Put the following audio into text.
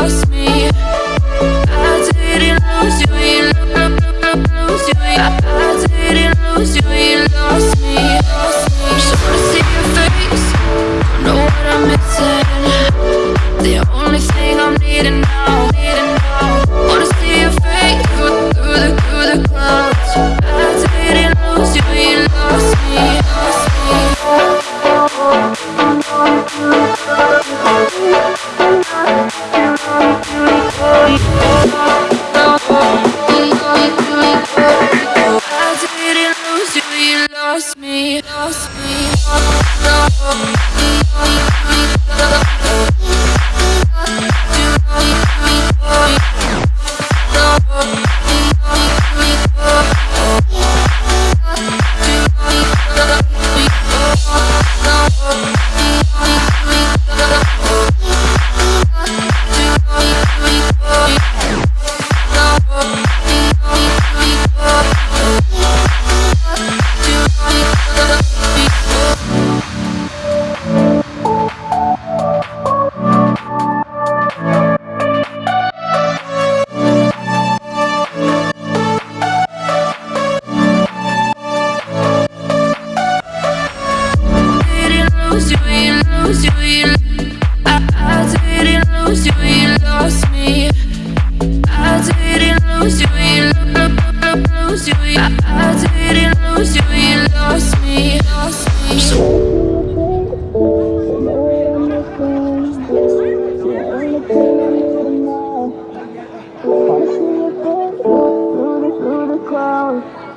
lost me I didn't lose you, you, lose you I didn't lose you lost me, lost me. lose you, you lost me. I didn't lose you, you lose you I didn't lose you, you lost me. Lost me. Through the clouds